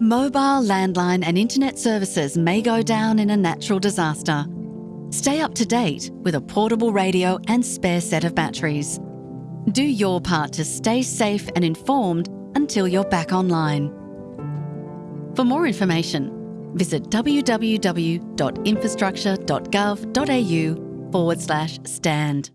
Mobile, landline, and internet services may go down in a natural disaster. Stay up to date with a portable radio and spare set of batteries. Do your part to stay safe and informed until you're back online. For more information, visit www.infrastructure.gov.au forward slash stand.